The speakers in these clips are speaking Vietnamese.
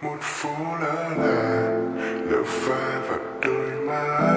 một phố lỡ là lỡ pha vào đôi má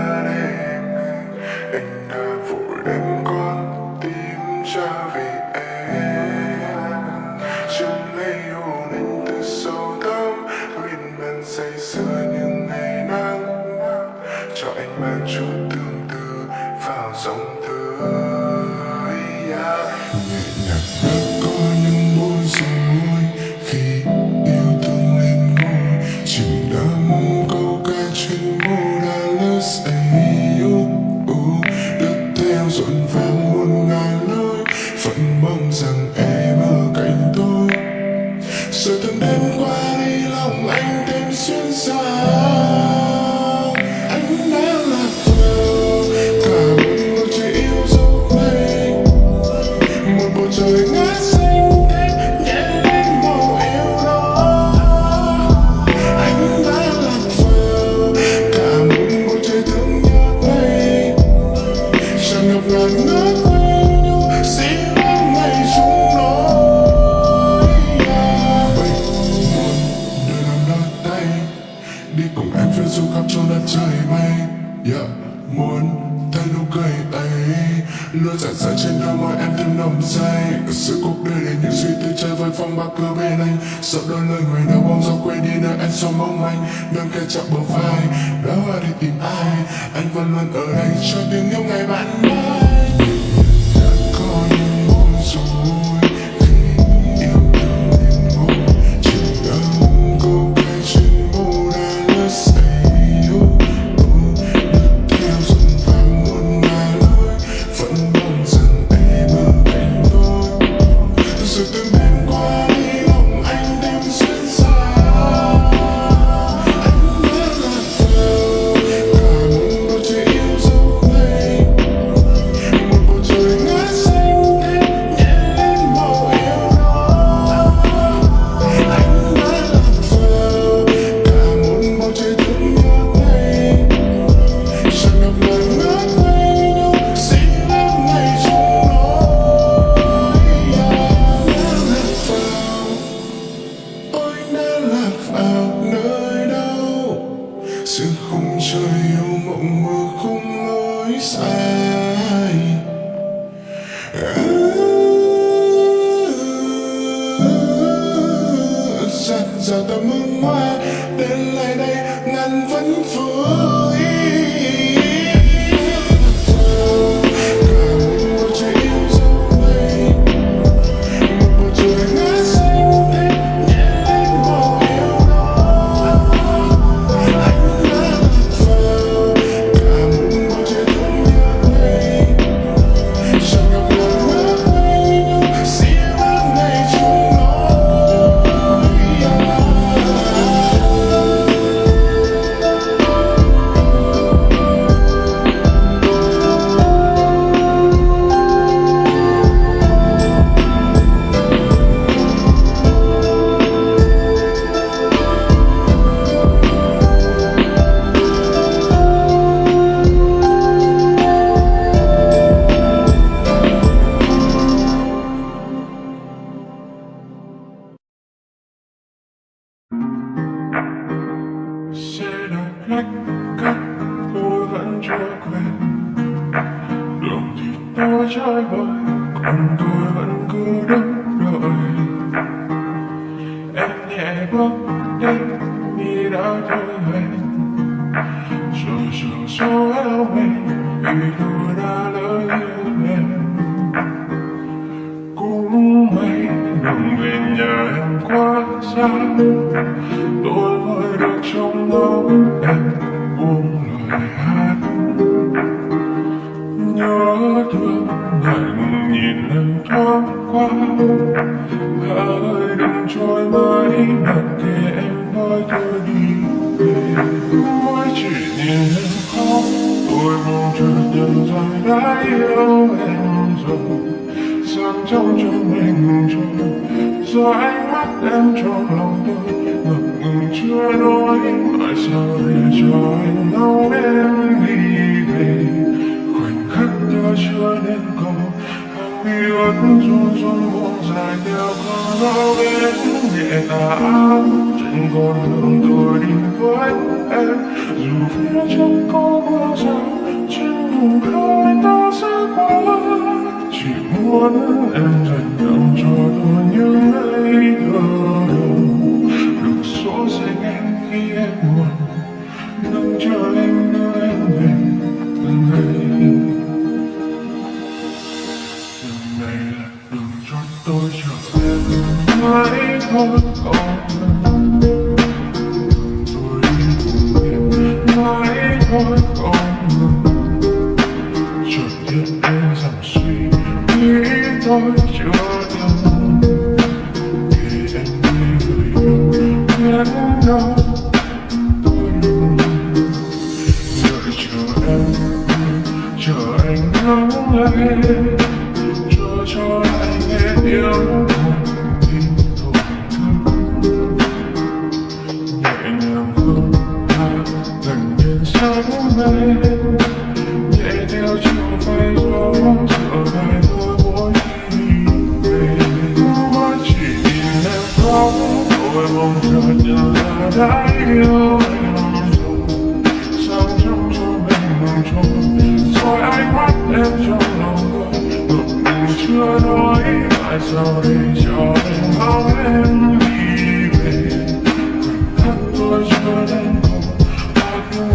em phiêu du khắp trong đất trời mây yeah. muốn thấy nụ cười ấy luôn rạng dài trên đôi môi em thêm nồng say Sự cuộc đời để những suy tư chơi với phong ba cứ bên anh sợ đôi lời người nào bóng gió quên đi nơi anh sống mong manh đừng kẹt chạm bờ vai đã hoa đi tìm ai anh vẫn luôn ở đây cho tiếng yêu ngày bạn mai sons of the moonlight. Tôi trái còn tôi vẫn cứ đứng đợi. Em nhẹ bước đến như đã thôi hẹn rồi chiều số áo mình vì tôi đã lỡ yêu em cũng may đừng về nhà em quá xa. Tôi mới được trong ngóng em buông lời hát. Hãy đừng trôi mãi mặc kệ em nói tôi đi về. Mỗi chỉ nhìn em khóc, tôi mong chợt nhận ra đã yêu em rồi. Sáng trong cho mình trôi, do ánh mắt em trong lòng tôi. Ngập ngừng chưa nói tại sao để cho anh ngóng em đi về. Khoảnh khắc ta chưa nên cầu khi ướt run run buông dài theo cơn gió về nhẹ tà áo trên con đường tôi đi với em dù phía trước có mưa rào trên vùng khơi ta sẽ qua chỉ muốn em dành tặng cho tôi những ngày thơ đầu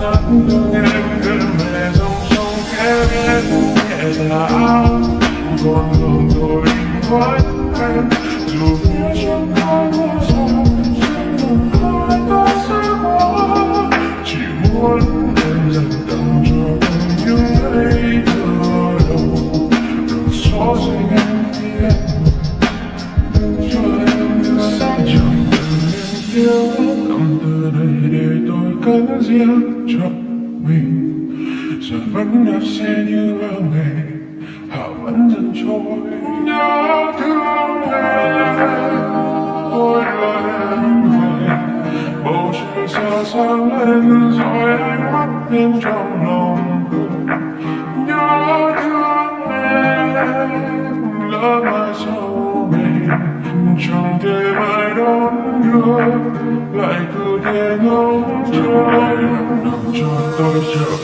not, and rồi vẫn đạp xe như bao ngày. Họ vẫn dần trôi nhớ thương em. Ôi là em về, bầu trời xa sáng lên rồi ánh mắt bên trong lòng nhớ thương em, lỡ mai sau này chẳng thể mai đón đưa lại cứ thế ngóng trôi năm cho tôi chờ